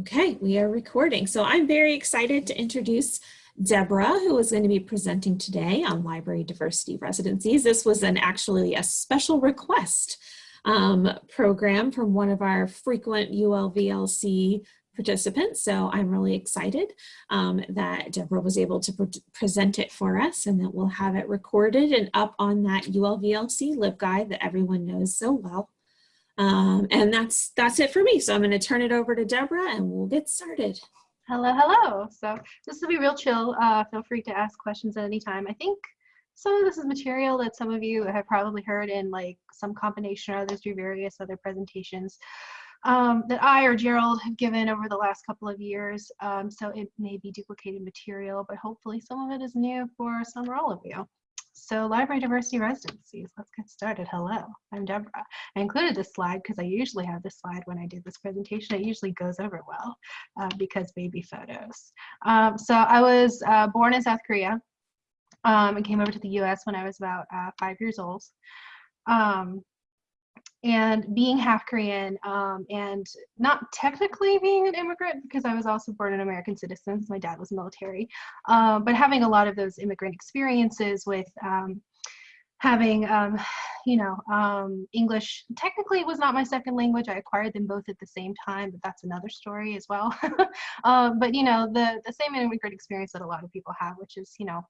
Okay, we are recording. So I'm very excited to introduce Deborah, who is going to be presenting today on library diversity residencies. This was an actually a special request um, program from one of our frequent ULVLC participants. So I'm really excited um, that Deborah was able to pre present it for us and that we'll have it recorded and up on that ULVLC LibGuide that everyone knows so well. Um, and that's that's it for me. So I'm going to turn it over to Deborah and we'll get started. Hello, hello. So this will be real chill. Uh, feel free to ask questions at any time. I think some of this is material that some of you have probably heard in like some combination or others through various other presentations um, that I or Gerald have given over the last couple of years. Um, so it may be duplicated material, but hopefully some of it is new for some or all of you. So library diversity residencies, let's get started. Hello, I'm Deborah. I included this slide because I usually have this slide when I did this presentation. It usually goes over well uh, because baby photos. Um, so I was uh, born in South Korea um, and came over to the US when I was about uh, five years old. Um, and being half Korean um, and not technically being an immigrant because I was also born an American citizen. My dad was military, um, but having a lot of those immigrant experiences with um, having, um, you know, um, English technically was not my second language. I acquired them both at the same time, but that's another story as well. Um, but you know, the the same immigrant experience that a lot of people have, which is you know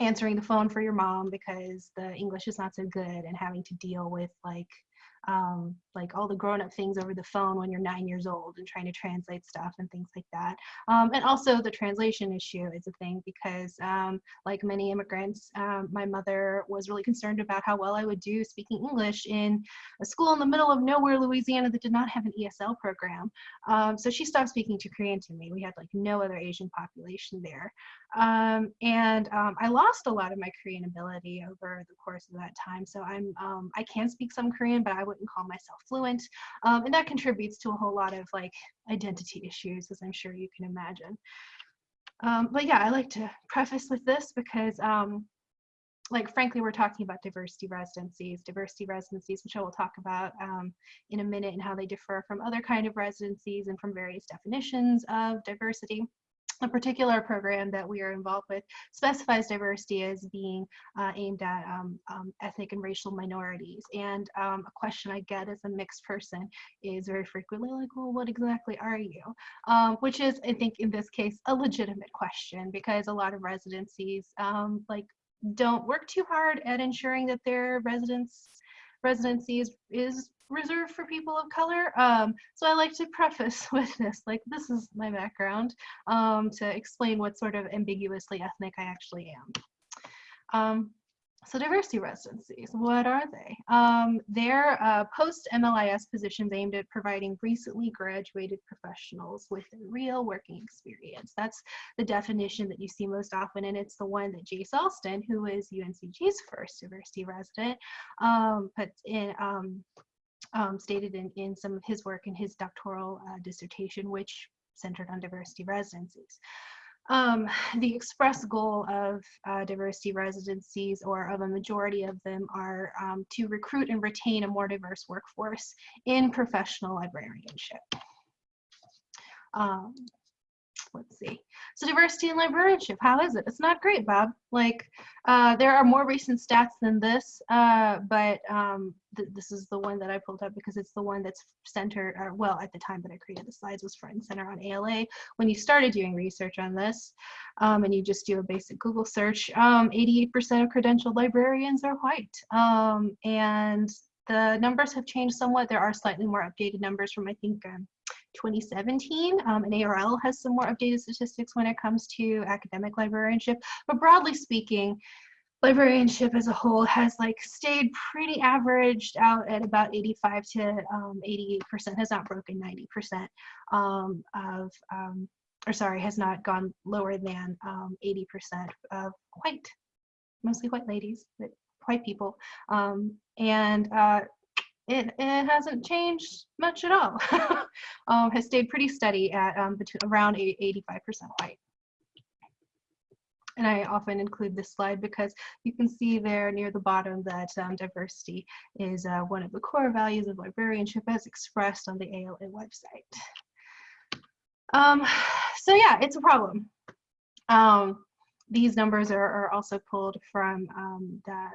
answering the phone for your mom because the English is not so good and having to deal with like um, like all the grown-up things over the phone when you're nine years old and trying to translate stuff and things like that. Um, and also the translation issue is a thing because um, like many immigrants, um, my mother was really concerned about how well I would do speaking English in a school in the middle of nowhere, Louisiana that did not have an ESL program. Um, so she stopped speaking to Korean to me. We had like no other Asian population there. Um, and I lost a lot of my Korean ability over the course of that time. So I'm, I can speak some Korean, but I wouldn't call myself fluent. Um, and that contributes to a whole lot of like identity issues, as I'm sure you can imagine. Um, but yeah, I like to preface with this because um, like frankly, we're talking about diversity residencies, diversity residencies, which I will talk about um, in a minute and how they differ from other kind of residencies and from various definitions of diversity a particular program that we are involved with specifies diversity as being uh, aimed at um, um, ethnic and racial minorities. And um, a question I get as a mixed person is very frequently like, well, what exactly are you? Um, which is, I think in this case, a legitimate question because a lot of residencies um, like don't work too hard at ensuring that their residents residency is, reserved for people of color. Um, so I like to preface with this, like this is my background um, to explain what sort of ambiguously ethnic I actually am. Um, so diversity residencies, what are they? Um, they're uh, post-MLIS positions aimed at providing recently graduated professionals with real working experience. That's the definition that you see most often, and it's the one that Jay Alston, who is UNCG's first diversity resident, um, puts in um, um, stated in, in some of his work in his doctoral uh, dissertation, which centered on diversity residencies. Um, the express goal of uh, diversity residencies or of a majority of them are um, to recruit and retain a more diverse workforce in professional librarianship. Um, let's see. So diversity in librarianship, how is it? It's not great, Bob. Like, uh, there are more recent stats than this, uh, but um, th this is the one that I pulled up because it's the one that's centered, or well, at the time that I created the slides was front and center on ALA. When you started doing research on this, um, and you just do a basic Google search, 88% um, of credentialed librarians are white. Um, and the numbers have changed somewhat. There are slightly more updated numbers from, I think, um, 2017. Um, and ARL has some more updated statistics when it comes to academic librarianship. But broadly speaking, librarianship as a whole has like stayed pretty averaged out at about 85 to um, 88 percent has not broken 90 percent um, of um, or sorry has not gone lower than um, 80 percent of white mostly white ladies but white people um, and uh, it, it hasn't changed much at all. um, has stayed pretty steady at um, between around 85% white. And I often include this slide because you can see there near the bottom that um, diversity is uh, one of the core values of librarianship as expressed on the ALA website. Um, so yeah, it's a problem. Um, these numbers are, are also pulled from um, that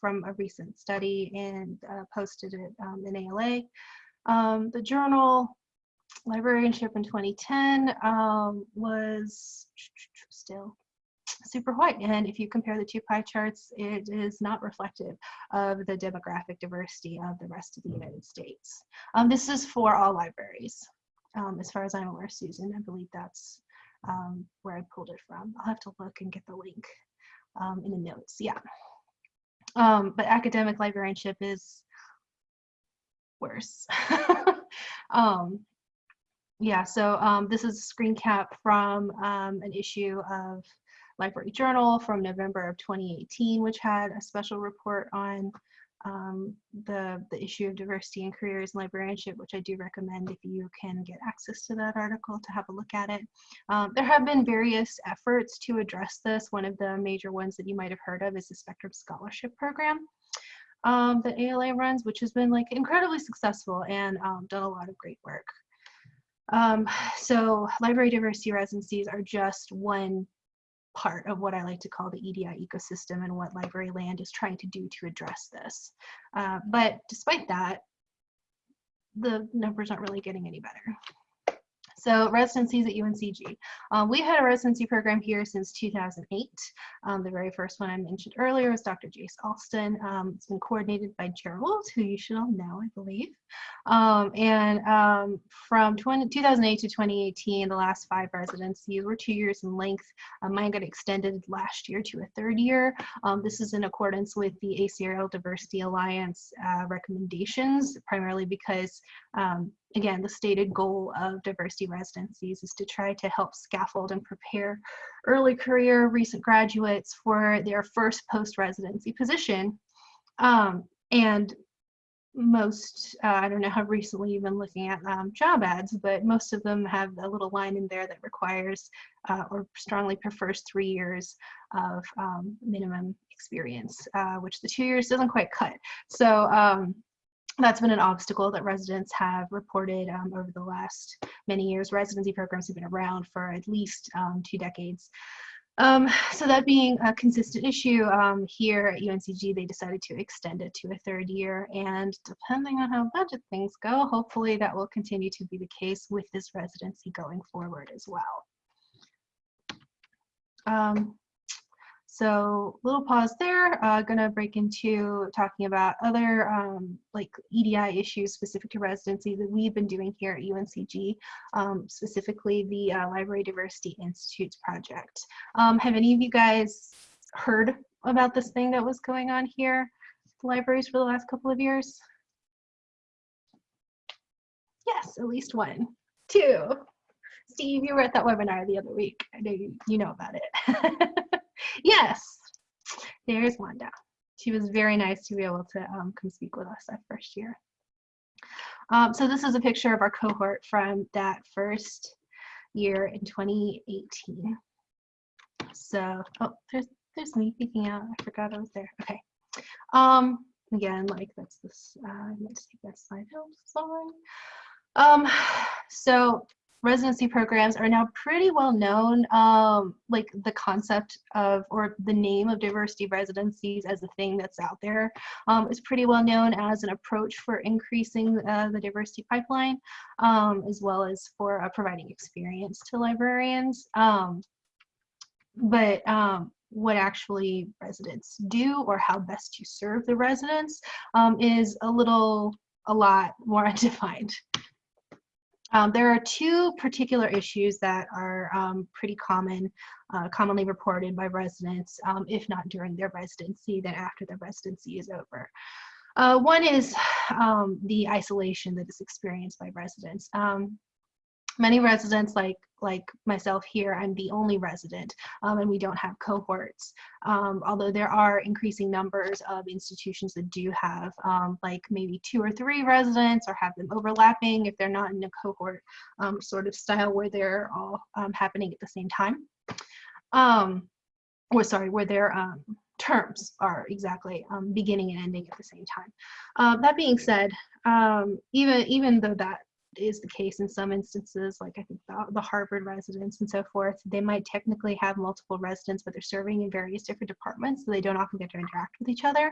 from a recent study and uh, posted it um, in ALA. Um, the journal librarianship in 2010 um, was still super white. And if you compare the two pie charts, it is not reflective of the demographic diversity of the rest of the United States. Um, this is for all libraries. Um, as far as I'm aware, Susan, I believe that's um, where I pulled it from. I'll have to look and get the link um, in the notes. Yeah. Um, but academic librarianship is worse. um, yeah, so um, this is a screen cap from um, an issue of Library Journal from November of 2018, which had a special report on um, the, the issue of diversity in careers and librarianship, which I do recommend if you can get access to that article to have a look at it. Um, there have been various efforts to address this. One of the major ones that you might have heard of is the Spectrum Scholarship Program um, that ALA runs, which has been like incredibly successful and um, done a lot of great work. Um, so library diversity residencies are just one part of what I like to call the EDI ecosystem and what Library Land is trying to do to address this. Uh, but despite that, the numbers aren't really getting any better. So residencies at UNCG. Um, we've had a residency program here since 2008. Um, the very first one I mentioned earlier was Dr. Jace Alston. Um, it's been coordinated by Gerald, who you should all know, I believe. Um, and um, from 20, 2008 to 2018, the last five residencies were two years in length. Um, mine got extended last year to a third year. this is in accordance with the ACRL Diversity Alliance uh, recommendations, primarily because again, the stated goal of diversity residencies is to try to help scaffold and prepare early career recent graduates for their first post-residency position. Um, and most, uh, I don't know how recently you've been looking at um, job ads, but most of them have a little line in there that requires uh, or strongly prefers three years of um, minimum experience, uh, which the two years doesn't quite cut. So um, that's been an obstacle that residents have reported um, over the last many years. Residency programs have been around for at least um, two decades. Um, so that being a consistent issue um, here at UNCG, they decided to extend it to a third year. And depending on how budget things go, hopefully that will continue to be the case with this residency going forward as well. Um, so little pause there, uh, gonna break into talking about other um, like EDI issues specific to residency that we've been doing here at UNCG, um, specifically the uh, Library Diversity Institutes project. Um, have any of you guys heard about this thing that was going on here the libraries for the last couple of years? Yes, at least one. Two. Steve, you were at that webinar the other week. I know you, you know about it. yes, there's Wanda. She was very nice to be able to um, come speak with us that first year. Um, so this is a picture of our cohort from that first year in 2018. So, oh, there's, there's me peeking out. I forgot I was there. Okay. Um, again, like that's this, uh, let's take that slide out, sorry. Um, so residency programs are now pretty well known. Um, like the concept of or the name of diversity residencies as a thing that's out there um, is pretty well known as an approach for increasing uh, the diversity pipeline, um, as well as for uh, providing experience to librarians. Um, but um, what actually residents do or how best to serve the residents um, is a little a lot more undefined. Um, there are two particular issues that are um, pretty common, uh, commonly reported by residents, um, if not during their residency, then after their residency is over. Uh, one is um, the isolation that is experienced by residents. Um, many residents like like myself here i'm the only resident um, and we don't have cohorts. Um, although there are increasing numbers of institutions that do have um, like maybe two or three residents or have them overlapping if they're not in a cohort um, sort of style where they're all um, happening at the same time. Um, or sorry where their terms are exactly beginning and ending at the same time. That being said even even though that is the case in some instances, like I think the, the Harvard residents and so forth. They might technically have multiple residents, but they're serving in various different departments, so they don't often get to interact with each other.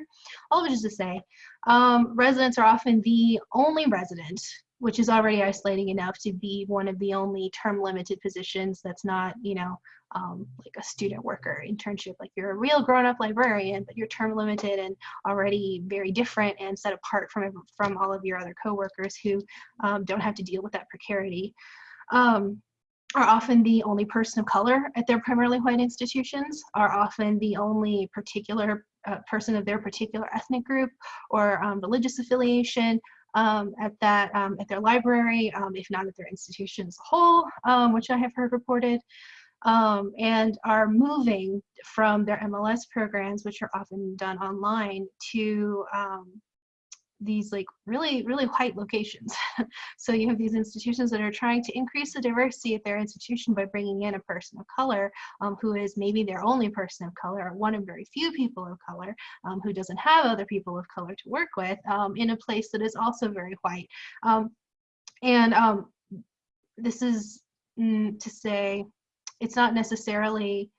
All of which is to say, um, residents are often the only resident which is already isolating enough to be one of the only term limited positions that's not, you know, um, like a student worker internship. Like you're a real grown up librarian, but you're term limited and already very different and set apart from, from all of your other coworkers who um, don't have to deal with that precarity. Um, are often the only person of color at their primarily white institutions, are often the only particular uh, person of their particular ethnic group or um, religious affiliation, um, at that um, at their library, um, if not at their institution as a whole, um, which I have heard reported, um, and are moving from their MLS programs, which are often done online, to um, these like really, really white locations. so you have these institutions that are trying to increase the diversity at their institution by bringing in a person of color um, who is maybe their only person of color or one of very few people of color um, who doesn't have other people of color to work with um, in a place that is also very white. Um, and um, this is mm, to say, it's not necessarily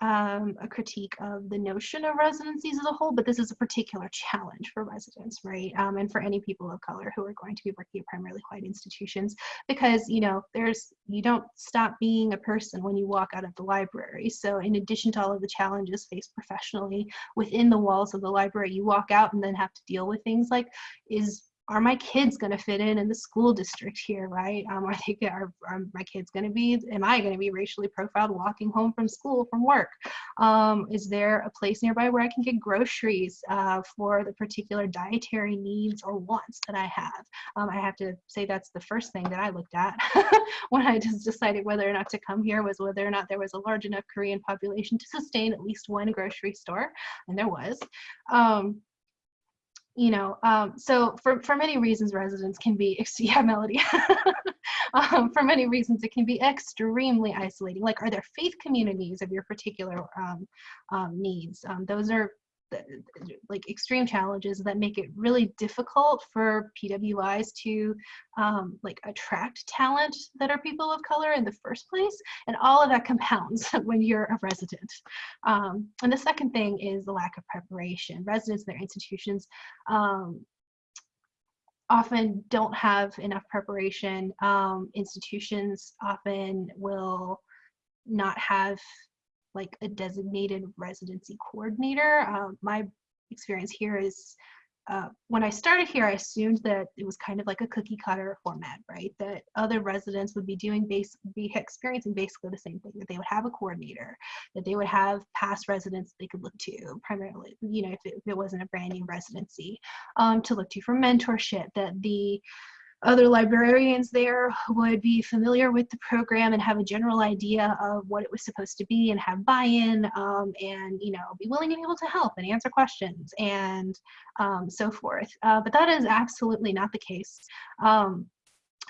um, a critique of the notion of residencies as a whole, but this is a particular challenge for residents, right? Um, and for any people of color who are going to be working at primarily white institutions, because you know, there's you don't stop being a person when you walk out of the library. So in addition to all of the challenges faced professionally within the walls of the library, you walk out and then have to deal with things like is are my kids going to fit in in the school district here, right? Um, are they are, are my kids going to be? Am I going to be racially profiled walking home from school from work? Um, is there a place nearby where I can get groceries uh, for the particular dietary needs or wants that I have? Um, I have to say that's the first thing that I looked at when I just decided whether or not to come here was whether or not there was a large enough Korean population to sustain at least one grocery store, and there was. Um, you know, um, so for, for many reasons, residents can be, yeah, Melody, um, for many reasons, it can be extremely isolating. Like, are there faith communities of your particular um, um needs? Um, those are like extreme challenges that make it really difficult for PWIs to um, like attract talent that are people of color in the first place. And all of that compounds when you're a resident. Um, and the second thing is the lack of preparation. Residents their institutions um, often don't have enough preparation. Um, institutions often will not have like a designated residency coordinator. Um, my experience here is uh, when I started here, I assumed that it was kind of like a cookie cutter format, right? That other residents would be doing base, be experiencing basically the same thing. That they would have a coordinator, that they would have past residents they could look to, primarily, you know, if it, if it wasn't a brand new residency, um, to look to for mentorship. That the other librarians there would be familiar with the program and have a general idea of what it was supposed to be and have buy-in um, and you know be willing and able to help and answer questions and um, so forth. Uh, but that is absolutely not the case. Um,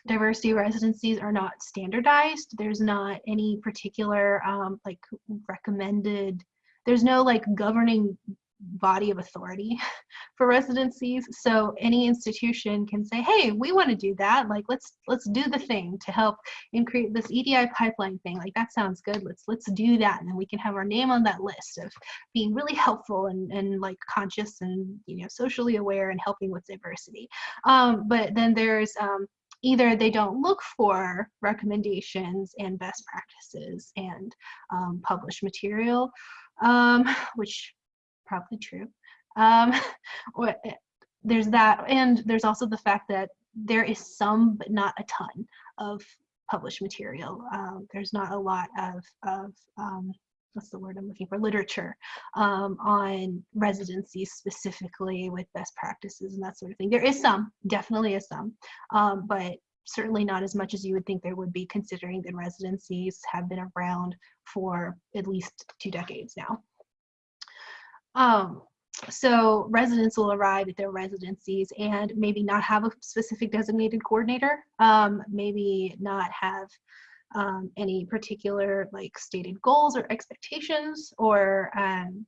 diversity residencies are not standardized. There's not any particular um, like recommended there's no like governing body of authority for residencies. So any institution can say hey we want to do that. Like let's let's do the thing to help and create this edi pipeline thing. Like that sounds good. Let's let's do that. And then we can have our name on that list of being really helpful and, and like conscious and you know socially aware and helping with diversity. Um, but then there's um, either they don't look for recommendations and best practices and um, published material um, which probably true. Um, eh, there's that, and there's also the fact that there is some, but not a ton, of published material. Um, there's not a lot of, of um, what's the word I'm looking for, literature um, on residencies specifically with best practices and that sort of thing. There is some, definitely is some, um, but certainly not as much as you would think there would be considering that residencies have been around for at least two decades now. Um, so residents will arrive at their residencies and maybe not have a specific designated coordinator, um, maybe not have um, any particular like stated goals or expectations or um,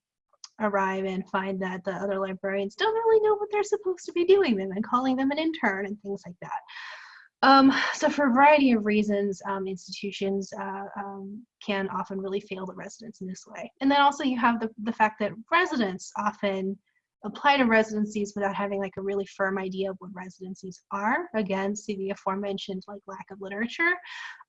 arrive and find that the other librarians don't really know what they're supposed to be doing them and calling them an intern and things like that. Um, so for a variety of reasons, um, institutions uh, um, can often really fail the residents in this way. And then also you have the, the fact that residents often apply to residencies without having like a really firm idea of what residencies are. Again, see the aforementioned like lack of literature.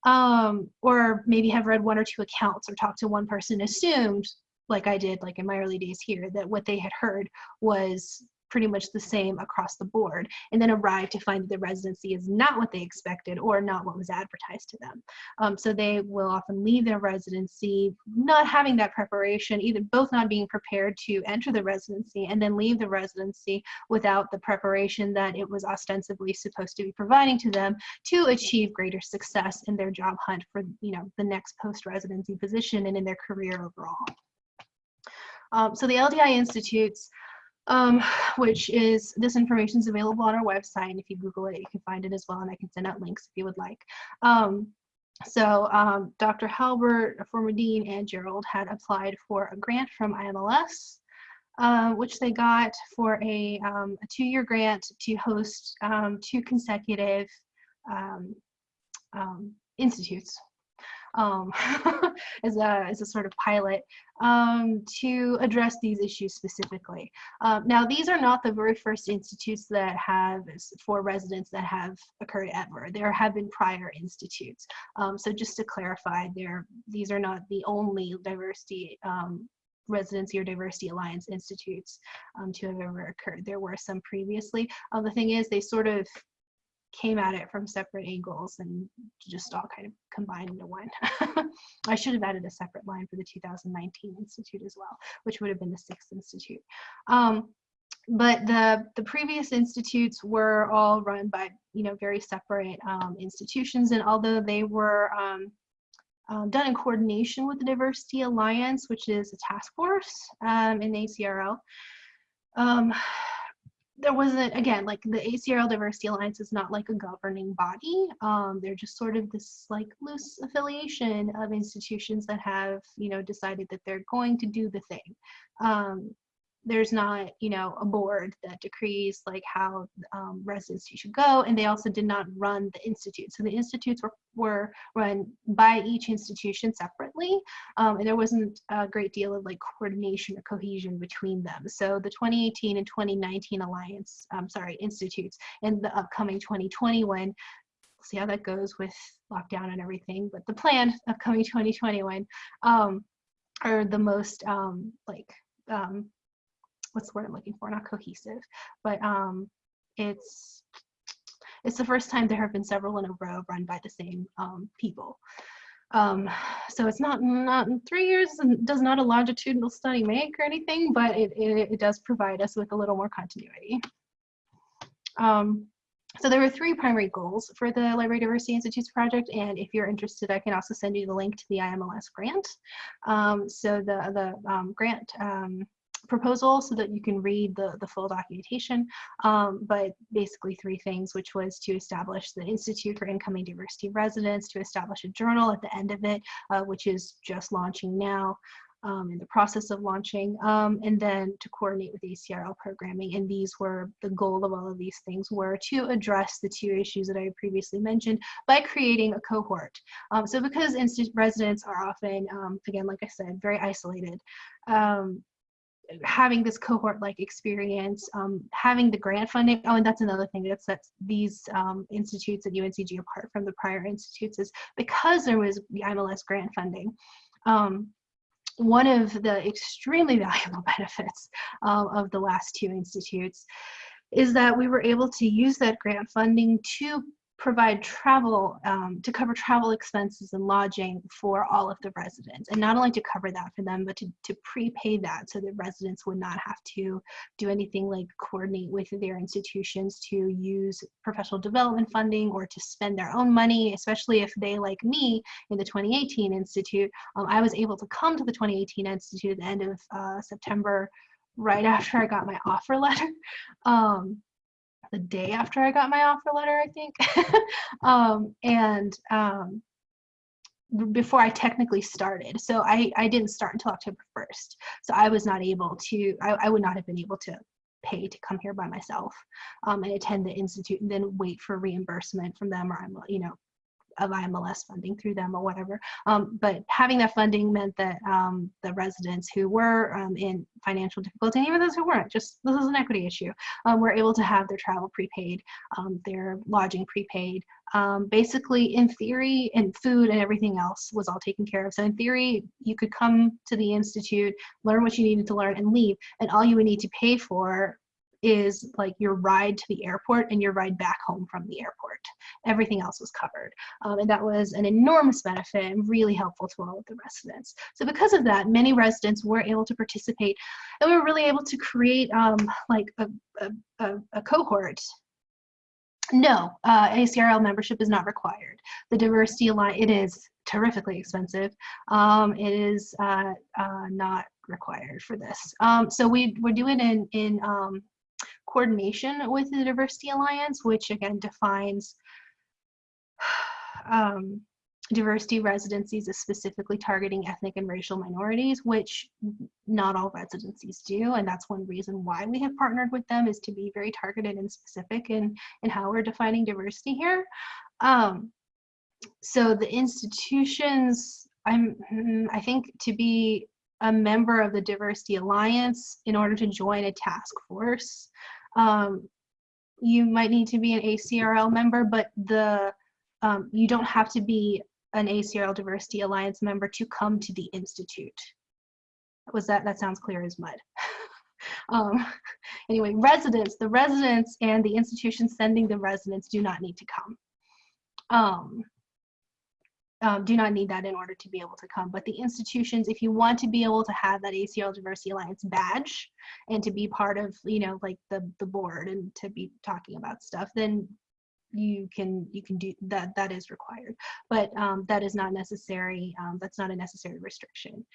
Um, or maybe have read one or two accounts or talked to one person, assumed like I did like in my early days here, that what they had heard was pretty much the same across the board and then arrive to find that the residency is not what they expected or not what was advertised to them. Um, so they will often leave their residency not having that preparation, either both not being prepared to enter the residency and then leave the residency without the preparation that it was ostensibly supposed to be providing to them to achieve greater success in their job hunt for you know the next post-residency position and in their career overall. Um, so the LDI Institutes um, which is this information is available on our website. And if you Google it, you can find it as well. And I can send out links if you would like. Um, so um, Dr. Halbert, a former dean, and Gerald had applied for a grant from IMLS, uh, which they got for a, um, a two-year grant to host um, two consecutive um, um, institutes um, as, a, as a sort of pilot um, to address these issues specifically. Um, now, these are not the very first institutes that have, for residents that have occurred ever. There have been prior institutes. Um, so just to clarify, there, these are not the only diversity um, residency or diversity alliance institutes um, to have ever occurred. There were some previously. Uh, the thing is, they sort of came at it from separate angles and just all kind of combined into one. I should have added a separate line for the 2019 Institute as well, which would have been the sixth institute. Um, but the the previous institutes were all run by you know very separate um, institutions, and although they were um, um, done in coordination with the Diversity Alliance, which is a task force um, in ACRL, um, there wasn't again like the ACRL Diversity Alliance is not like a governing body. Um, they're just sort of this like loose affiliation of institutions that have you know decided that they're going to do the thing. Um, there's not you know a board that decrees like how um, residency should go and they also did not run the institute. So the institutes were, were run by each institution separately um, and there wasn't a great deal of like coordination or cohesion between them. So the 2018 and 2019 alliance um, sorry institutes and the upcoming 2021 see how that goes with lockdown and everything but the planned upcoming 2021 um, are the most um, like um, what's the word I'm looking for? Not cohesive, but um, it's it's the first time there have been several in a row run by the same um, people. Um, so it's not not three years does not a longitudinal study make or anything, but it, it, it does provide us with a little more continuity. Um, so there were three primary goals for the Library Diversity Institutes project, and if you're interested, I can also send you the link to the IMLS grant. Um, so the, the um, grant um, proposal so that you can read the, the full documentation, um, but basically three things, which was to establish the Institute for Incoming Diversity Residents, to establish a journal at the end of it, uh, which is just launching now, um, in the process of launching, um, and then to coordinate with ACRL programming. And these were the goal of all of these things were to address the two issues that I previously mentioned by creating a cohort. Um, so because residents are often, um, again, like I said, very isolated, um, having this cohort like experience, um, having the grant funding. Oh, and that's another thing that sets these um, institutes at UNCG apart from the prior institutes is because there was the IMLS grant funding. Um, one of the extremely valuable benefits uh, of the last two institutes is that we were able to use that grant funding to provide travel um, to cover travel expenses and lodging for all of the residents. And not only to cover that for them but to, to prepay that so that residents would not have to do anything like coordinate with their institutions to use professional development funding or to spend their own money especially if they like me in the 2018 institute um, i was able to come to the 2018 institute at the end of uh, september right after i got my offer letter. Um, the day after I got my offer letter, I think. um, and um, before I technically started. So I, I didn't start until October 1st. So I was not able to, I, I would not have been able to pay to come here by myself um, and attend the institute and then wait for reimbursement from them or I'm, you know, of IMLS funding through them or whatever. Um, but having that funding meant that um, the residents who were um, in financial difficulty, and even those who weren't, just this is an equity issue, um, were able to have their travel prepaid, um, their lodging prepaid. Um, basically, in theory, and food and everything else was all taken care of. So in theory, you could come to the institute, learn what you needed to learn, and leave, and all you would need to pay for is like your ride to the airport and your ride back home from the airport. Everything else was covered. Um, and that was an enormous benefit and really helpful to all of the residents. So because of that, many residents were able to participate and we were really able to create um, like a, a, a, cohort no, uh, ACRL membership is not required. The Diversity Alliance, it is terrifically expensive. Um, it is uh, uh, not required for this. Um, so we, we're doing in, in um, coordination with the Diversity Alliance, which again defines um, diversity residencies as specifically targeting ethnic and racial minorities, which not all residencies do. And that's one reason why we have partnered with them is to be very targeted and specific in, in how we're defining diversity here. Um, so the institutions, I'm, I think to be a member of the Diversity Alliance in order to join a task force um, you might need to be an ACRL member, but the um, you don't have to be an ACRL Diversity Alliance member to come to the Institute. Was that, that sounds clear as mud. um, anyway, residents, the residents and the institution sending the residents do not need to come. Um, um, do not need that in order to be able to come. But the institutions, if you want to be able to have that ACRL Diversity Alliance badge and to be part of, you know, like the the board and to be talking about stuff, then you can you can do that. That is required, but um, that is not necessary. Um, that's not a necessary restriction.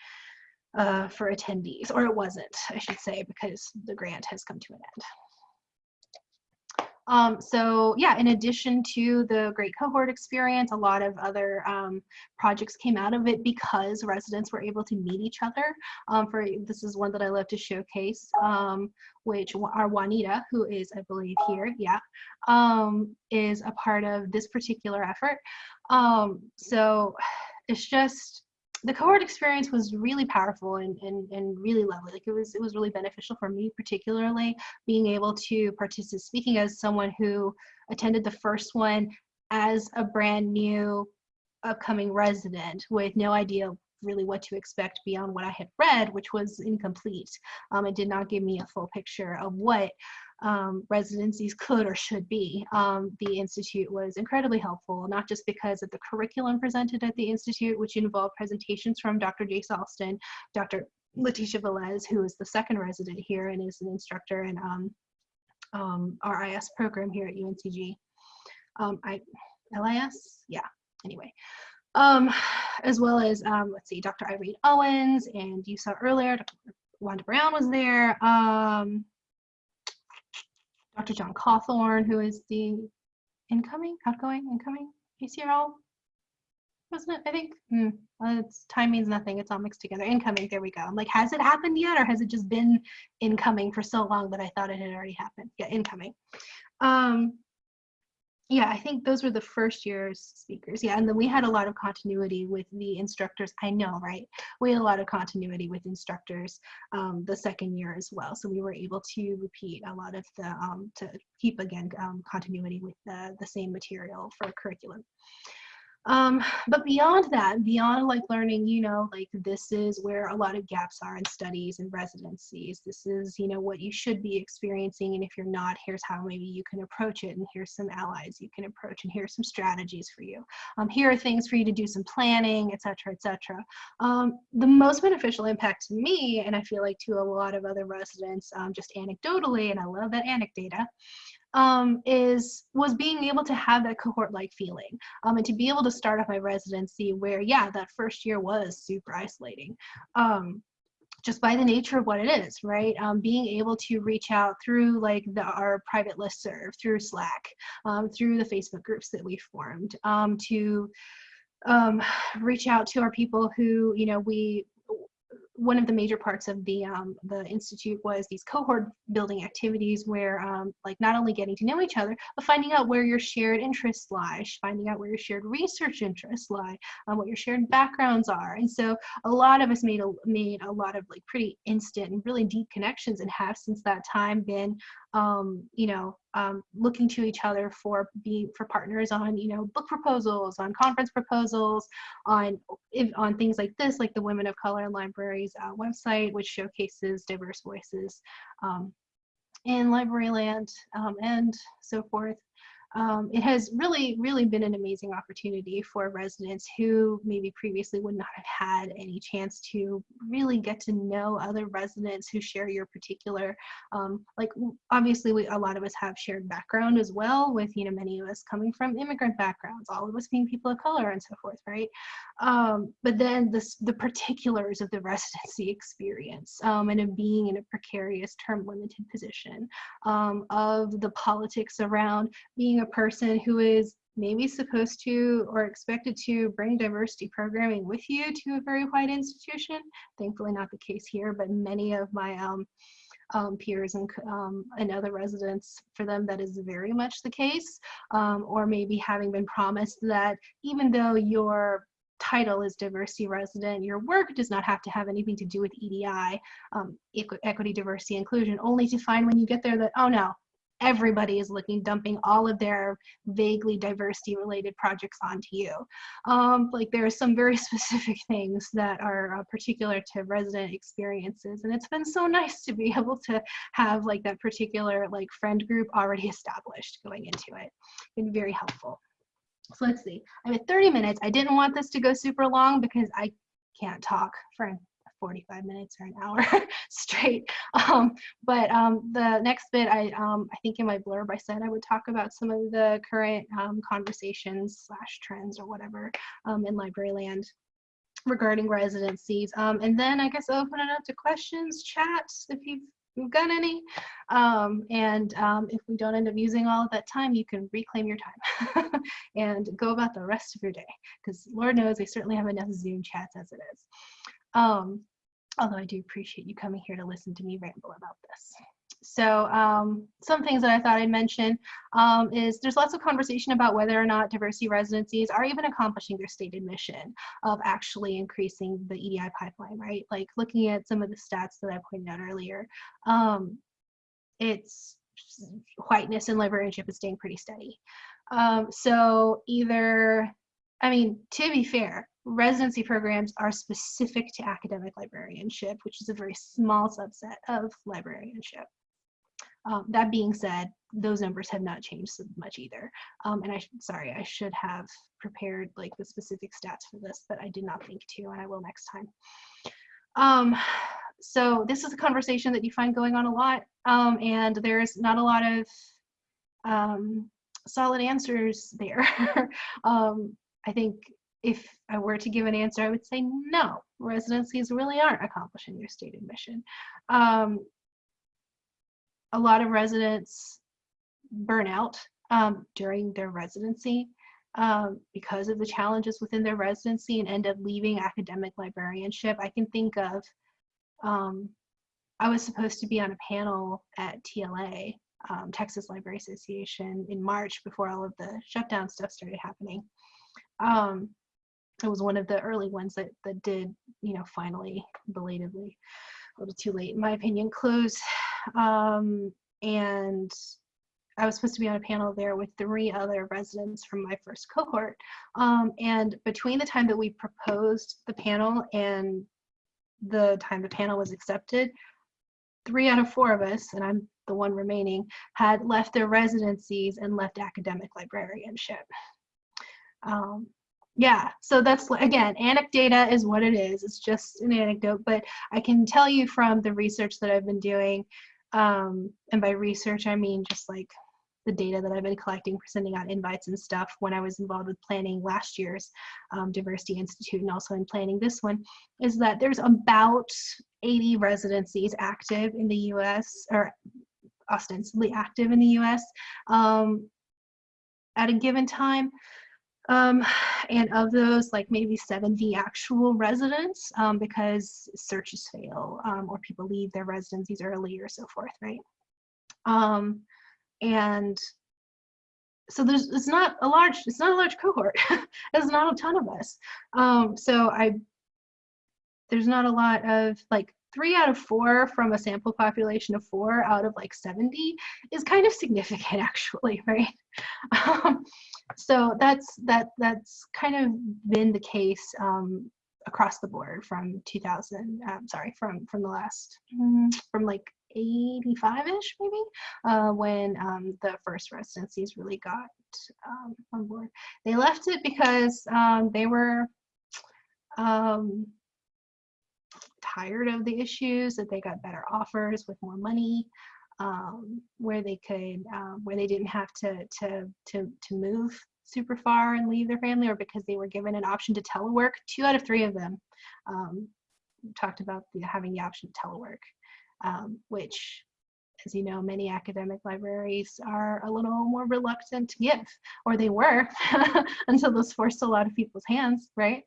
Uh, for attendees, or it wasn't, I should say, because the grant has come to an end. Um, so yeah, in addition to the great cohort experience, a lot of other um, projects came out of it because residents were able to meet each other. Um, for This is one that I love to showcase, um, which our Juanita, who is, I believe, here, yeah, um, is a part of this particular effort. Um, so it's just, the cohort experience was really powerful and, and, and really lovely. Like it was, it was really beneficial for me, particularly being able to participate, speaking as someone who attended the first one as a brand new upcoming resident with no idea really what to expect beyond what I had read, which was incomplete. Um, it did not give me a full picture of what um, residencies could or should be. Um, the Institute was incredibly helpful, not just because of the curriculum presented at the Institute, which involved presentations from Dr. Jace Alston, Dr. LaTesha Velez, who is the second resident here and is an instructor in um, um, our IS program here at UNCG. Um, I, LIS? Yeah, anyway. Um, as well as, let's see, Dr. Irene Owens, and you saw earlier, Dr. Wanda Brown was there. Um, Dr. Jon Cawthorne, who is the incoming, outgoing, incoming ACRL wasn't it? I think hmm, well, it's, time means nothing. It's all mixed together. Incoming, there we go. I'm like, has it happened yet or has it just been incoming for so long that I thought it had already happened? Yeah, incoming. Um, yeah, I think those were the first year's speakers. Yeah, and then we had a lot of continuity with the instructors. I know, right? We had a lot of continuity with instructors um, the second year as well. So we were able to repeat a lot of the, um, to keep again um, continuity with the, the same material for curriculum. Um, but beyond that, beyond like learning, you know, like this is where a lot of gaps are in studies and residencies. This is, you know, what you should be experiencing. And if you're not, here's how maybe you can approach it. And here's some allies you can approach. And here's some strategies for you. Um, here are things for you to do some planning, et cetera, et cetera. Um, the most beneficial impact to me, and I feel like to a lot of other residents, um, just anecdotally, and I love that anecdata, um, is was being able to have that cohort-like feeling um, and to be able to start off my residency where, yeah, that first year was super isolating. Um, just by the nature of what it is, right? Um, being able to reach out through like the, our private list serve, through Slack, um, through the Facebook groups that we formed, um, to um, reach out to our people who, you know, we one of the major parts of the um, the institute was these cohort building activities where um, like not only getting to know each other but finding out where your shared interests lie finding out where your shared research interests lie um, what your shared backgrounds are. And so a lot of us made a made a lot of like pretty instant and really deep connections and have since that time been um, you know, um, looking to each other for being for partners on, you know, book proposals, on conference proposals, on on things like this, like the Women of Color Libraries uh, website, which showcases diverse voices um, in library land um, and so forth um, it has really, really been an amazing opportunity for residents who maybe previously would not have had any chance to really get to know other residents who share your particular, um, like obviously we, a lot of us have shared background as well with, you know, many of us coming from immigrant backgrounds, all of us being people of color and so forth, right? Um, but then this, the particulars of the residency experience um, and of being in a precarious term limited position, um, of the politics around being being a person who is maybe supposed to or expected to bring diversity programming with you to a very white institution. Thankfully not the case here, but many of my um, um, peers and, um, and other residents, for them that is very much the case. Um, or maybe having been promised that even though your title is diversity resident, your work does not have to have anything to do with EDI, um, equity, diversity, inclusion, only to find when you get there that, oh no, everybody is looking dumping all of their vaguely diversity related projects onto you. Um, like there are some very specific things that are uh, particular to resident experiences and it's been so nice to be able to have like that particular like friend group already established going into it. Been very helpful. So let's see. I'm at 30 minutes. I didn't want this to go super long because i can't talk for 45 minutes or an hour straight. Um, but um, the next bit, I, um, I think in my blurb, I said I would talk about some of the current um, conversations slash trends or whatever um, in library land regarding residencies. Um, and then I guess open it up to questions, chats, if you've you've got any. Um, and um, if we don't end up using all of that time, you can reclaim your time and go about the rest of your day. Because Lord knows they certainly have enough Zoom chats as it is. Um, although I do appreciate you coming here to listen to me ramble about this. So um, some things that I thought I'd mention um, is there's lots of conversation about whether or not diversity residencies are even accomplishing their stated mission of actually increasing the EDI pipeline, right? Like looking at some of the stats that I pointed out earlier, um, it's whiteness and librarianship is staying pretty steady. Um, so either, I mean, to be fair, residency programs are specific to academic librarianship, which is a very small subset of librarianship. Um, that being said, those numbers have not changed so much either. Um, and I, sorry, I should have prepared like the specific stats for this, but I did not think to, and I will next time. Um, so this is a conversation that you find going on a lot, um, and there's not a lot of um, solid answers there. I think if I were to give an answer, I would say no, residencies really aren't accomplishing their stated mission. Um, a lot of residents burn out um, during their residency um, because of the challenges within their residency and end up leaving academic librarianship. I can think of, um, I was supposed to be on a panel at TLA, um, Texas Library Association, in March before all of the shutdown stuff started happening. Um, it was one of the early ones that, that did, you know, finally, belatedly, a little too late, in my opinion, close. Um, and I was supposed to be on a panel there with three other residents from my first cohort. Um, and between the time that we proposed the panel and the time the panel was accepted, three out of four of us, and I'm the one remaining, had left their residencies and left academic librarianship. Um, yeah so that's again anecdata is what it is. It's just an anecdote but i can tell you from the research that i've been doing um, and by research i mean just like the data that i've been collecting for sending out invites and stuff when i was involved with planning last year's um, diversity institute and also in planning this one is that there's about 80 residencies active in the us or ostensibly active in the us um, at a given time Um, and of those, like maybe 70 actual residents um, because searches fail um, or people leave their residencies early or so forth, right? Um, and so there's it's not a large it's not a large cohort. There's not a ton of us. Um, so I there's not a lot of like three out of four from a sample population of four out of like 70 is kind of significant actually, right? So that's that that's kind of been the case um, across the board from 2000. Um, sorry, from from the last mm, from like 85ish maybe uh, when um, the first residencies really got um, on board. They left it because um, they were um, tired of the issues, that they got better offers with more money, um, where they could, um, where they didn't have to, to, to, to move super far and leave their family, or because they were given an option to telework. Two out of three of them um, talked about the, having the option to telework, um, which as you know, many academic libraries are a little more reluctant to give, or they were until this forced a lot of people's hands, right?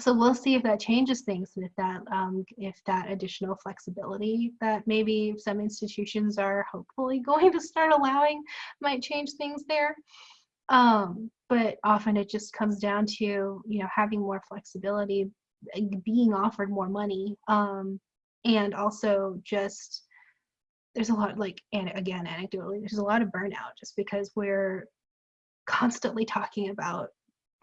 So we'll see if that changes things if that um, if that additional flexibility that maybe some institutions are hopefully going to start allowing might change things there. Um, but often it just comes down to you know having more flexibility being offered more money um, and also just there's a lot like and again anecdotally there's a lot of burnout just because we're constantly talking about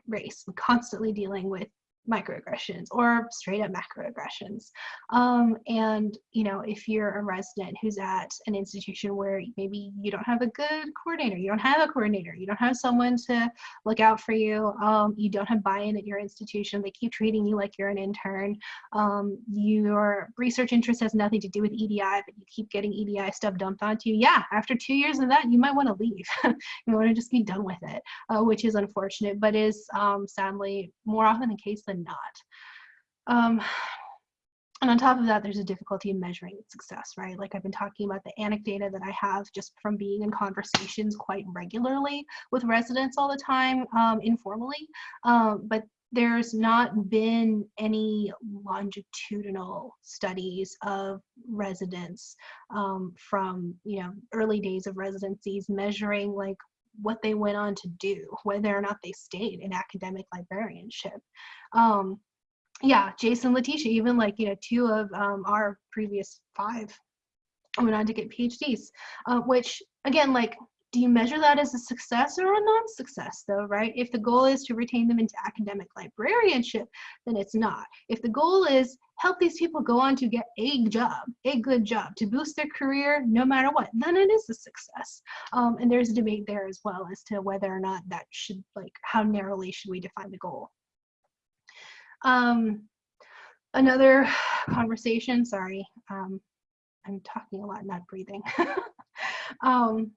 race and constantly dealing with microaggressions or straight up macroaggressions. Um, and, you know, if you're a resident who's at an institution where maybe you don't have a good coordinator, you don't have a coordinator, you don't have someone to look out for you, um, you don't have buy-in at your institution, they keep treating you like you're an intern, um, your research interest has nothing to do with EDI, but you keep getting EDI stuff dumped onto you, yeah, after two years of that, you might want to leave. you want to just be done with it, uh, which is unfortunate, but is um, sadly more often the case than not. Um, and on top of that, there's a difficulty in measuring success, right? Like I've been talking about the anecdata that I have just from being in conversations quite regularly with residents all the time, um, informally. Um, but there's not been any longitudinal studies of residents um, from you know early days of residencies measuring like what they went on to do, whether or not they stayed in academic librarianship. Um, yeah, Jason, LaTesha, even like, you know, two of um, our previous five went on to get PhDs, uh, which again, like do you measure that as a success or a non-success though, right? If the goal is to retain them into academic librarianship, then it's not. If the goal is help these people go on to get a job, a good job, to boost their career no matter what, then it is a success. Um, and there's a debate there as well as to whether or not that should, like, how narrowly should we define the goal. Um, another conversation, sorry, um, I'm talking a lot, not breathing. um,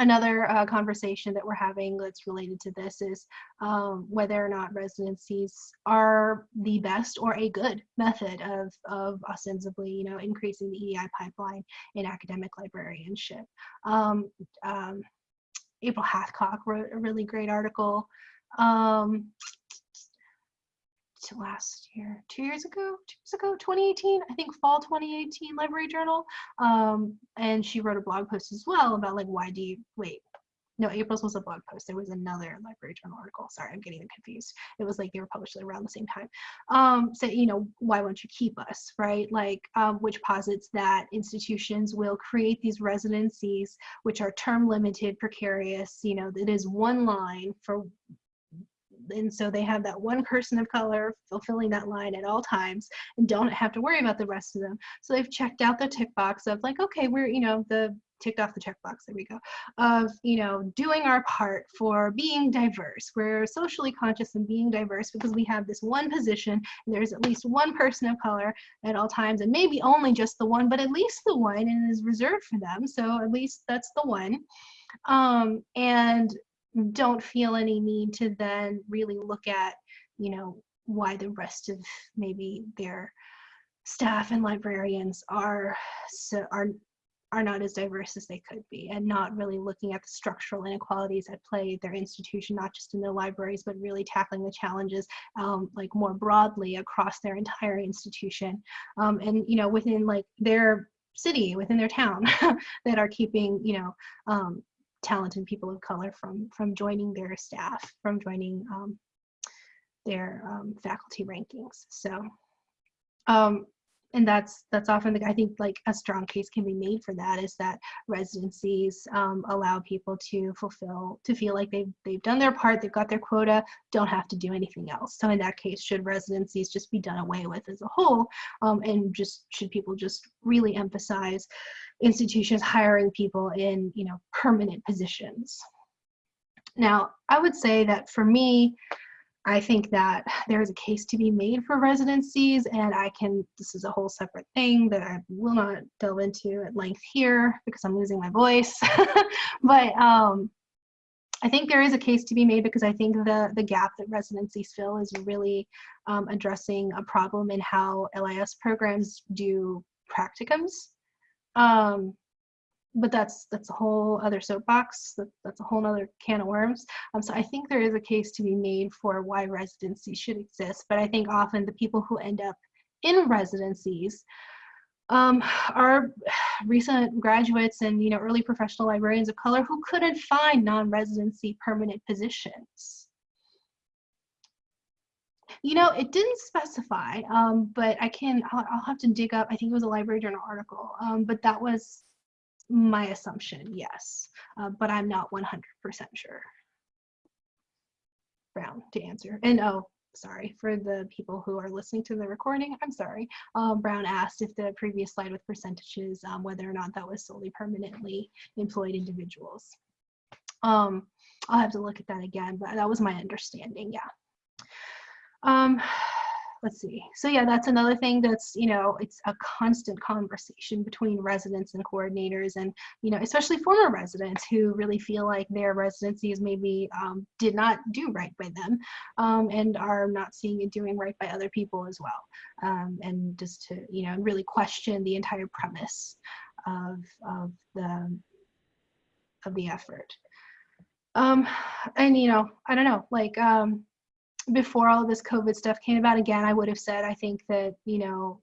another uh, conversation that we're having that's related to this is um, whether or not residencies are the best or a good method of, of ostensibly, you know, increasing the EDI pipeline in academic librarianship. Um, um, April Hathcock wrote a really great article um, last year, two years ago, two years ago, 2018, I think fall 2018 Library Journal. Um, and she wrote a blog post as well about like, why do you, wait, no, April's was a blog post. There was another Library Journal article. Sorry, I'm getting confused. It was like they were published around the same time. Um, so, you know, why won't you keep us, right? Like, um, which posits that institutions will create these residencies, which are term limited, precarious, you know, it is one line for and so they have that one person of color fulfilling that line at all times and don't have to worry about the rest of them. So they've checked out the tick box of like okay we're you know the ticked off the checkbox there we go of you know doing our part for being diverse. We're socially conscious and being diverse because we have this one position and there's at least one person of color at all times and maybe only just the one but at least the one and is reserved for them. So at least that's the one. Um, and don't feel any need to then really look at, you know, why the rest of maybe their staff and librarians are so are are not as diverse as they could be and not really looking at the structural inequalities at play at their institution, not just in their libraries, but really tackling the challenges um, like more broadly across their entire institution. Um, and, you know, within like their city, within their town that are keeping, you know, um, talented people of color from, from joining their staff, from joining um, their um, faculty rankings. So, um, and that's that's often the I think like a strong case can be made for that is that residencies um, allow people to fulfill to feel like they've they've done their part they've got their quota don't have to do anything else. So in that case should residencies just be done away with as a whole? Um, and just should people just really emphasize institutions hiring people in you know permanent positions? Now I would say that for me I think that there is a case to be made for residencies, and I can, this is a whole separate thing that I will not delve into at length here because I'm losing my voice. but um, I think there is a case to be made because I think the, the gap that residencies fill is really um, addressing a problem in how LIS programs do practicums. Um, but that's that's a whole other soapbox. That, that's a whole other can of worms. Um, so I think there is a case to be made for why residency should exist. But I think often the people who end up in residencies um, are recent graduates and you know early professional librarians of color who couldn't find non-residency permanent positions. You know, it didn't specify, um, but I can, I'll, I'll, have to dig up, I think it was a Library Journal article, um, but that was my assumption, yes, uh, but I'm not 100% sure. Brown to answer. And oh, sorry, for the people who are listening to the recording, I'm sorry. Um, Brown asked if the previous slide with percentages, um, whether or not that was solely permanently employed individuals. Um, I'll have to look at that again, but that was my understanding, yeah. Um, let's see. So yeah, that's another thing that's, you know, it's a constant conversation between residents and coordinators and, you know, especially former residents who really feel like their residencies maybe um, did not do right by them um, and are not seeing it doing right by other people as well. Um, and just to, you know, really question the entire premise of, of the, of the effort. Um, and, you know, I don't know, like, um, before all this COVID stuff came about again, I would have said I think that, you know,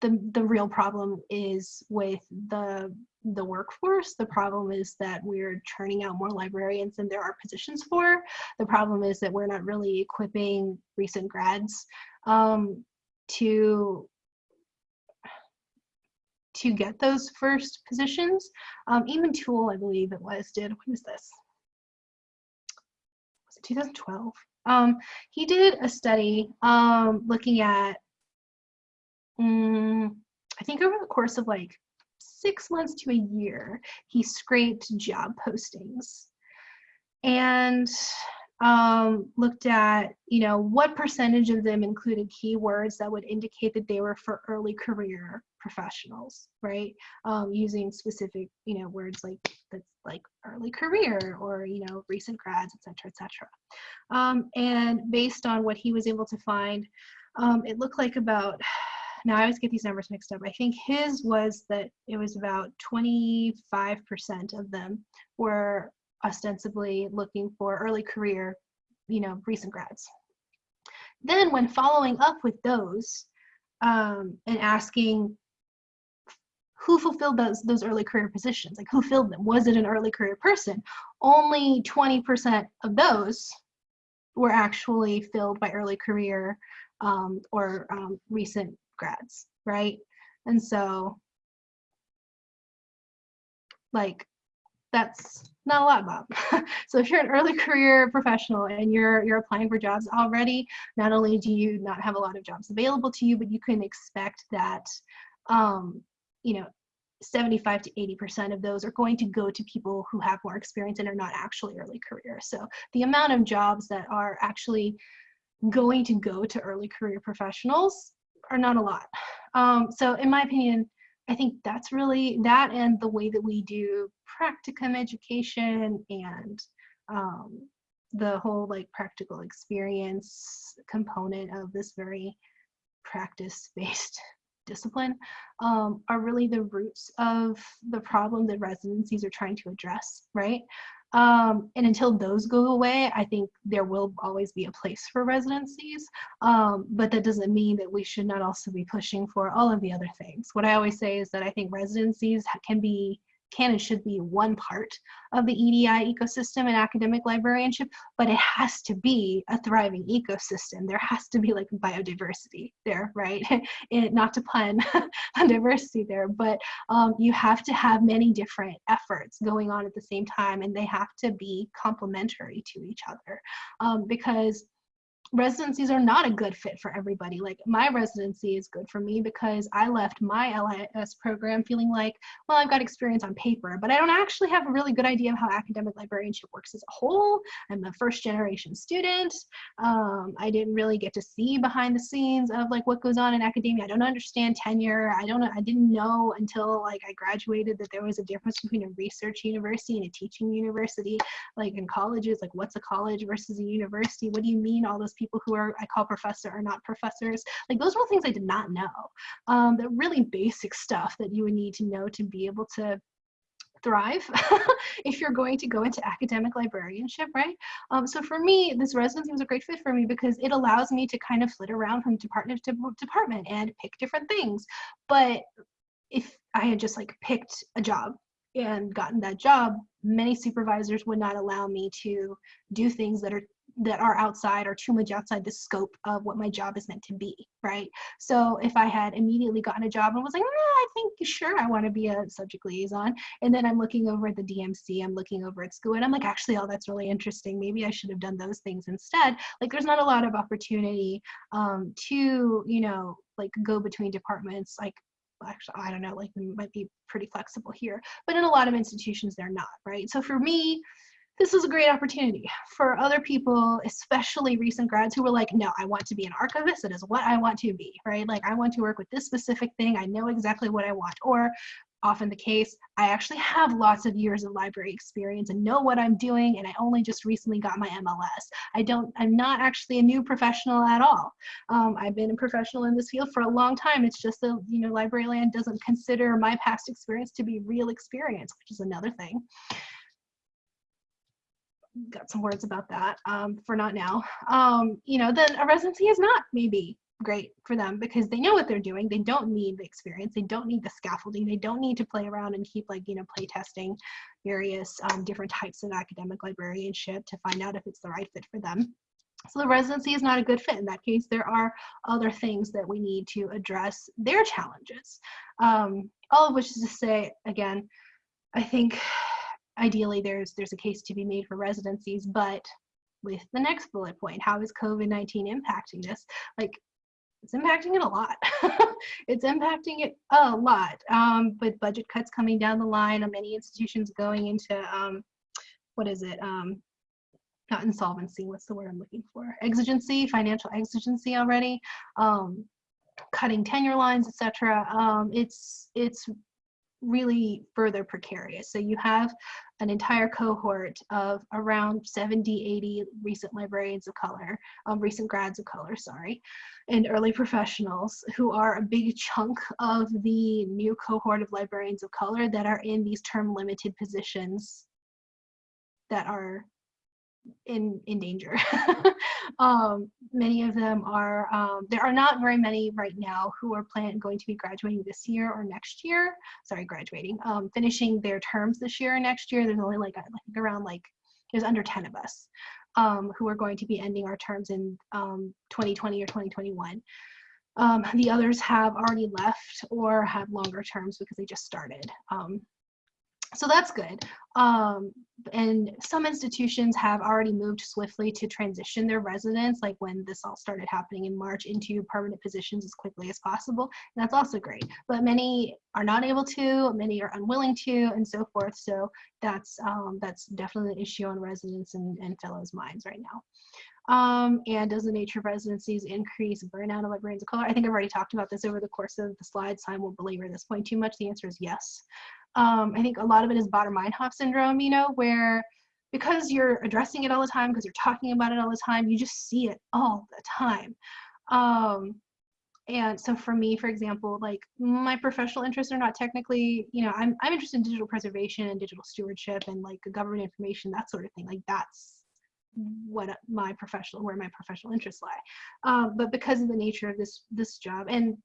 the the real problem is with the the workforce. The problem is that we're churning out more librarians than there are positions for. The problem is that we're not really equipping recent grads um, to to get those first positions. Um, even Tewell, I believe it was, did, when was this? Was it 2012? Um, he did a study um, looking at, um, I think over the course of like six months to a year, he scraped job postings. And um, looked at, you know, what percentage of them included keywords that would indicate that they were for early career professionals, right? Um, using specific, you know, words like that's like early career or, you know, recent grads, et cetera, et cetera. Um, and based on what he was able to find, um, it looked like about, now I always get these numbers mixed up. I think his was that it was about 25% of them were ostensibly looking for early career, you know, recent grads. Then when following up with those um, and asking who fulfilled those those early career positions like who filled them? Was it an early career person? Only 20% of those were actually filled by early career um, or um, recent grads right? And so like that's not a lot bob so if you're an early career professional and you're you're applying for jobs already not only do you not have a lot of jobs available to you but you can expect that um, you know 75 to 80% of those are going to go to people who have more experience and are not actually early career. So the amount of jobs that are actually going to go to early career professionals are not a lot. Um, so in my opinion, I think that's really that and the way that we do practicum education and um, the whole like practical experience component of this very practice-based discipline um, are really the roots of the problem that residencies are trying to address, right? Um, and until those go away, I think there will always be a place for residencies. Um, but that doesn't mean that we should not also be pushing for all of the other things. What I always say is that I think residencies can be can and should be one part of the EDI ecosystem and academic librarianship, but it has to be a thriving ecosystem. There has to be like biodiversity there, right? and not to pun on diversity there, but um, you have to have many different efforts going on at the same time and they have to be complementary to each other um, because residencies are not a good fit for everybody. Like my residency is good for me because I left my LIS program feeling like, well, I've got experience on paper, but I don't actually have a really good idea of how academic librarianship works as a whole. I'm a first generation student. Um, I didn't really get to see behind the scenes of like what goes on in academia. I don't understand tenure. I don't. I didn't know until like I graduated that there was a difference between a research university and a teaching university. Like in colleges, like what's a college versus a university? What do you mean all those people who are I call professor are not professors. Like those were things I did not know. Um, the really basic stuff that you would need to know to be able to thrive if you're going to go into academic librarianship, right? Um, so for me, this residency was a great fit for me because it allows me to kind of flit around from department to department and pick different things. But if I had just like picked a job and gotten that job, many supervisors would not allow me to do things that are that are outside or too much outside the scope of what my job is meant to be, right? So if I had immediately gotten a job and was like, I think sure I want to be a subject liaison, and then I'm looking over at the DMC, I'm looking over at school, and I'm like, actually, oh, that's really interesting. Maybe I should have done those things instead. Like, there's not a lot of opportunity um, to, you know, like go between departments, like actually i don't know like might be pretty flexible here but in a lot of institutions they're not right so for me this is a great opportunity for other people, especially recent grads who were like, no, I want to be an archivist. It is what I want to be, right? Like, I want to work with this specific thing. I know exactly what I want. Or often the case, I actually have lots of years of library experience and know what I'm doing, and I only just recently got my MLS. I don't, I'm not actually a new professional at all. Um, I've been a professional in this field for a long time. It's just that, you know, Library Land doesn't consider my past experience to be real experience, which is another thing got some words about that um, for not now. Um, you know, then a residency is not maybe great for them because they know what they're doing. They don't need the experience. They don't need the scaffolding. They don't need to play around and keep like, you know, play testing various um, different types of academic librarianship to find out if it's the right fit for them. So the residency is not a good fit. In that case, there are other things that we need to address their challenges. Um, all of which is to say, again, I think ideally there's there's a case to be made for residencies, but with the next bullet point, how is COVID-19 impacting this? Like it's impacting it a lot. it's impacting it a lot. Um, with budget cuts coming down the line, many institutions going into um, what is it? Um, not insolvency. What's the word I'm looking for? Exigency, financial exigency already. Um, cutting tenure lines, etc. Um, it's it's really further precarious. So you have an entire cohort of around 70, 80 recent librarians of color, um, recent grads of color, sorry, and early professionals who are a big chunk of the new cohort of librarians of color that are in these term limited positions that are in in danger. um, many of them are. Um, there are not very many right now who are plan going to be graduating this year or next year. Sorry, graduating, um, finishing their terms this year or next year. There's only like think around like there's under 10 of us um, who are going to be ending our terms in 2020 um, or 2021. Um, the others have already left or have longer terms because they just started. So that's good. Um, and some institutions have already moved swiftly to transition their residents, like when this all started happening in March, into permanent positions as quickly as possible. And that's also great. But many are not able to, many are unwilling to, and so forth. So that's um, that's definitely an issue on residents and, and fellows' minds right now. Um, and does the nature of residencies increase burnout of librarians of color? I think I've already talked about this over the course of the slides, so I won't belabor this point too much. The answer is yes. Um, I think a lot of it is Baader-Meinhof syndrome, you know, where because you're addressing it all the time, because you're talking about it all the time, you just see it all the time. Um, and so for me, for example, like my professional interests are not technically, you know, I'm, I'm interested in digital preservation and digital stewardship and like government information, that sort of thing. Like that's what my professional, where my professional interests lie. Um, but because of the nature of this, this job and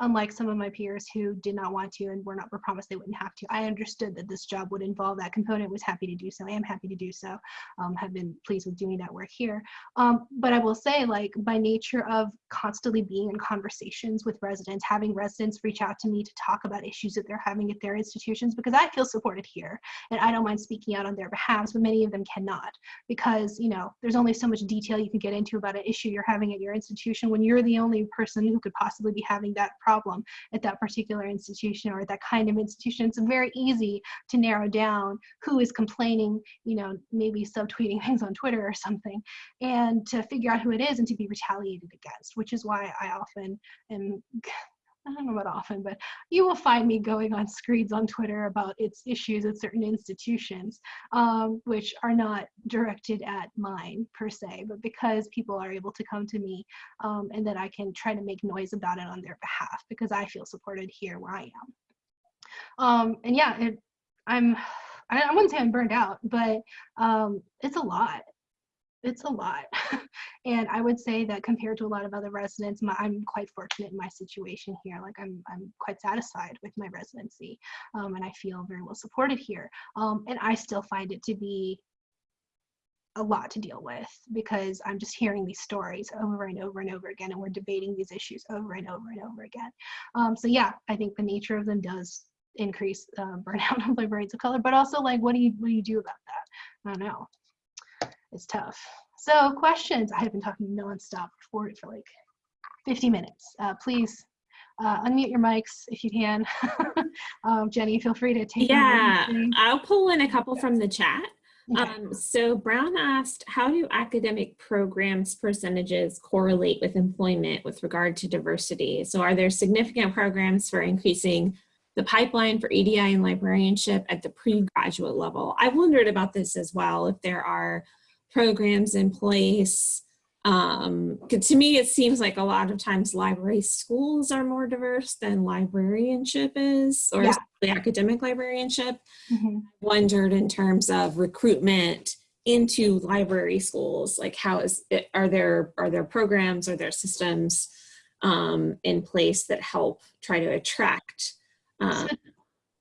unlike some of my peers who did not want to and were not were promised they wouldn't have to. I understood that this job would involve that component, was happy to do so. I am happy to do so. Um, have been pleased with doing that work here. Um, but I will say, like, by nature of constantly being in conversations with residents, having residents reach out to me to talk about issues that they're having at their institutions, because I feel supported here and I don't mind speaking out on their behalf, but many of them cannot because, you know, there's only so much detail you can get into about an issue you're having at your institution when you're the only person who could possibly be having that problem at that particular institution or that kind of institution. It's very easy to narrow down who is complaining, you know, maybe subtweeting things on Twitter or something, and to figure out who it is and to be retaliated against, which is why I often am I don't know about often, but you will find me going on screeds on Twitter about its issues at certain institutions, um, which are not directed at mine per se, but because people are able to come to me um, and that I can try to make noise about it on their behalf because I feel supported here where I am. Um, and yeah, it, I'm, I wouldn't say I'm burned out, but um, it's a lot it's a lot. and I would say that compared to a lot of other residents, my, I'm quite fortunate in my situation here. Like I'm, I'm quite satisfied with my residency um, and I feel very well supported here. Um, and I still find it to be a lot to deal with because I'm just hearing these stories over and over and over again, and we're debating these issues over and over and over again. Um, so yeah, I think the nature of them does increase uh, burnout of librarians of color, but also like, what do you what do you do about that? I don't know is tough. So questions, I have been talking nonstop for, for like 50 minutes. Uh, please uh, unmute your mics if you can. um, Jenny, feel free to take Yeah, I'll pull in a couple from the chat. Okay. Um, so Brown asked, how do academic programs percentages correlate with employment with regard to diversity? So are there significant programs for increasing the pipeline for EDI and librarianship at the pre-graduate level? I wondered about this as well, if there are programs in place. Um, to me, it seems like a lot of times library schools are more diverse than librarianship is, or yeah. the academic librarianship. Mm -hmm. Wondered in terms of recruitment into library schools, like how is it, are there are there programs, are there systems um, in place that help try to attract? Um,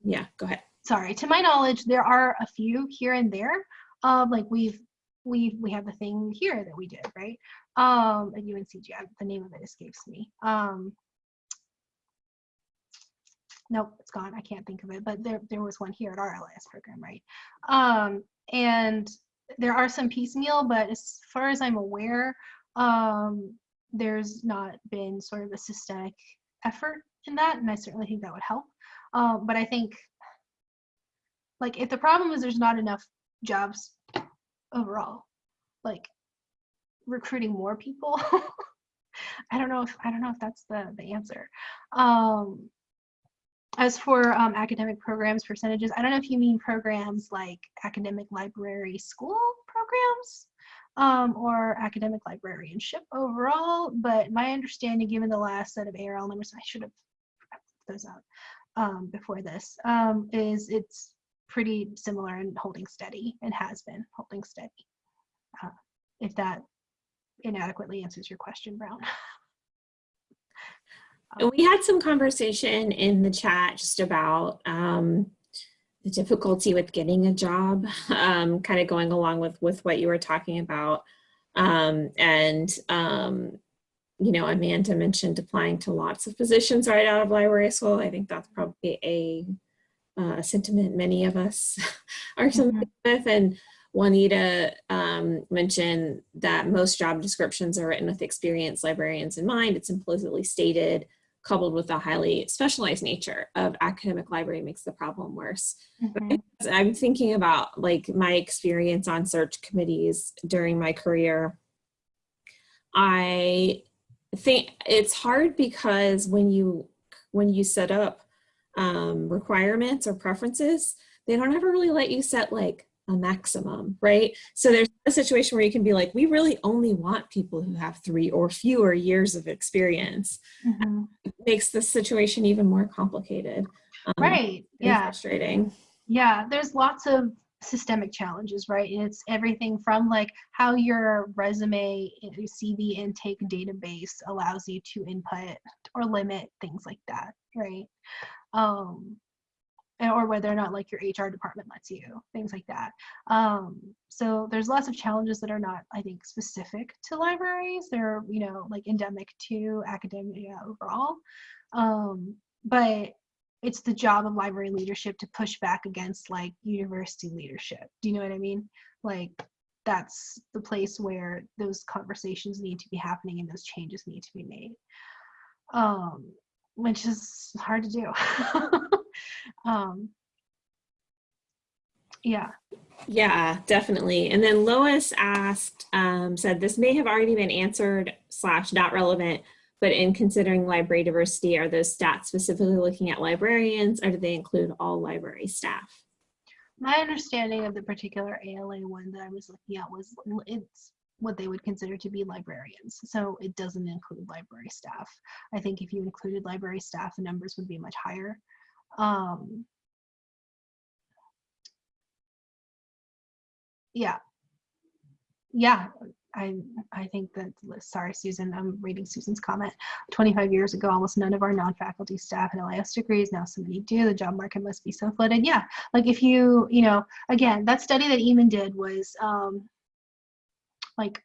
yeah, go ahead. Sorry, to my knowledge, there are a few here and there. Um, like we've we we have the thing here that we did, right? Um, at UNCG, the name of it escapes me. Um, nope, it's gone. I can't think of it, but there there was one here at our LIS program, right? Um, and there are some piecemeal, but as far as I'm aware, um, there's not been sort of a systemic effort in that, and I certainly think that would help. Um, but I think, like, if the problem is there's not enough jobs overall like recruiting more people i don't know if i don't know if that's the the answer. Um as for um, academic programs percentages i don't know if you mean programs like academic library school programs um, or academic librarianship overall but my understanding given the last set of arl numbers i should have those out um, before this um, is it's pretty similar and holding steady and has been holding steady. Uh, if that inadequately answers your question, Brown. we had some conversation in the chat just about um, the difficulty with getting a job, um, kind of going along with, with what you were talking about. Um, and, um, you know, Amanda mentioned applying to lots of positions right out of library school. I think that's probably a uh, sentiment many of us are familiar mm -hmm. with. And Juanita um, mentioned that most job descriptions are written with experienced librarians in mind. It's implicitly stated, coupled with the highly specialized nature of academic library makes the problem worse. Mm -hmm. I'm thinking about like my experience on search committees during my career. I think it's hard because when you when you set up um, requirements or preferences, they don't ever really let you set like a maximum, right? So there's a situation where you can be like, we really only want people who have three or fewer years of experience. Mhm. It makes the situation even more complicated. um, Right. Yeah. Frustrating. Yeah, there's lots of systemic challenges, right? And it's everything from like how your resume uh, CV intake database allows you to input or limit things like that, right? Um, or whether or not like your HR department lets you, things like that. Um, so there's lots of challenges that are not, I think, specific to libraries. They're, you know, like endemic to academia overall. Um, but it's the job of library leadership to push back against like university leadership. Do you know what I mean? Like that's the place where those conversations need to be happening and those changes need to be made. Um, which is hard to do. um, yeah. Yeah, definitely. And then Lois asked, um, said this may have already been answered slash not relevant, but in considering library diversity, are those stats specifically looking at librarians or do they include all library staff? My understanding of the particular ALA one that I was looking at was it's what they would consider to be librarians. So it doesn't include library staff. I think if you included library staff, the numbers would be much higher. Um, yeah. Yeah, I I think that sorry Susan, I'm reading Susan's comment. 25 years ago, almost none of our non-faculty staff had LIS degrees. Now so many do. The job market must be so flooded. Yeah, like if you, you know, again, that study that Eamon did was um like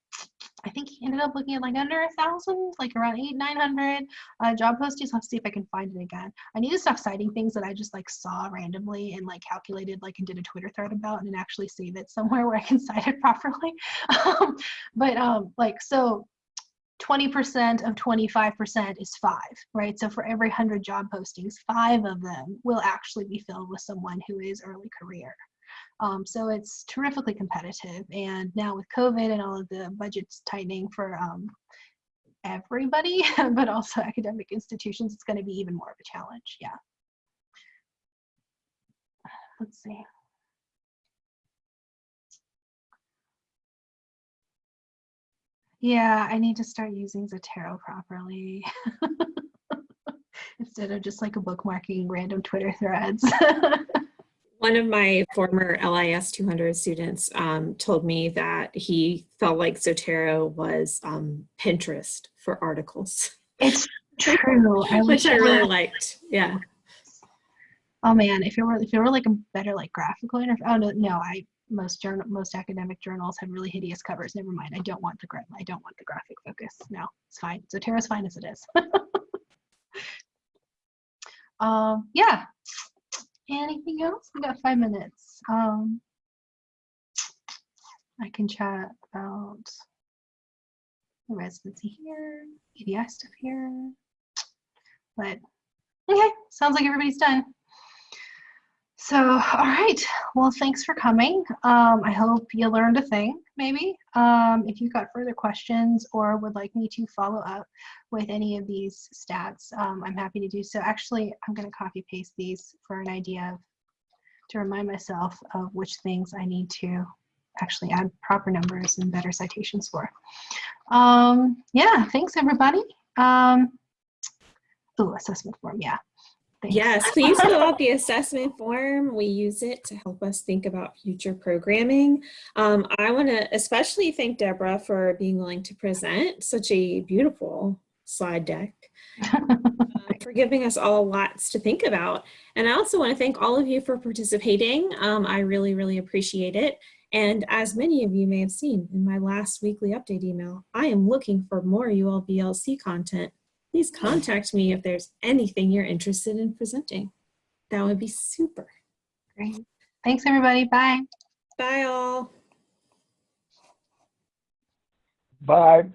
I think he ended up looking at like under a thousand, like around eight, nine hundred uh, job postings. I'll see if I can find it again. I need to stop citing things that I just like saw randomly and like calculated, like and did a Twitter thread about, and actually save it somewhere where I can cite it properly. um, but um, like so. 20% of 25% is five, right? So for every 100 job postings, five of them will actually be filled with someone who is early career. Um, so it's terrifically competitive. And now with COVID and all of the budgets tightening for um, everybody, but also academic institutions, it's going to be even more of a challenge. Yeah. Let's see. Yeah, I need to start using Zotero properly. Instead of just like bookmarking random Twitter threads. One of my former LIS 200 students um, told me that he felt like Zotero was um, Pinterest for articles, it's true. I which I really liked. Yeah. Oh man, if it were if it were like a better like graphical interface. Oh no, no, I most journal most academic journals have really hideous covers. Never mind. I don't want the gra- I don't want the graphic focus. No, it's fine. Zotero's fine as it is. um, yeah. Anything else? We got five minutes. Um, I can chat about the residency here, EDI stuff here. But okay, sounds like everybody's done. So, all right. Well, thanks for coming. Um, I hope you learned a thing, maybe. Um, if you've got further questions or would like me to follow up with any of these stats, um, I'm happy to do so. Actually, I'm going to copy paste these for an idea of, to remind myself of which things I need to actually add proper numbers and better citations for. Um, yeah, thanks everybody. Um, oh, assessment form, yeah. Thanks. Yes, please fill out the assessment form. We use it to help us think about future programming. Um, I want to especially thank Deborah for being willing to present such a beautiful slide deck, uh, for giving us all lots to think about. And I also want to thank all of you for participating. Um, I really, really appreciate it. And as many of you may have seen in my last weekly update email, I am looking for more ULVLC content please contact me if there's anything you're interested in presenting. That would be super. Great. Thanks everybody. Bye. Bye all. Bye.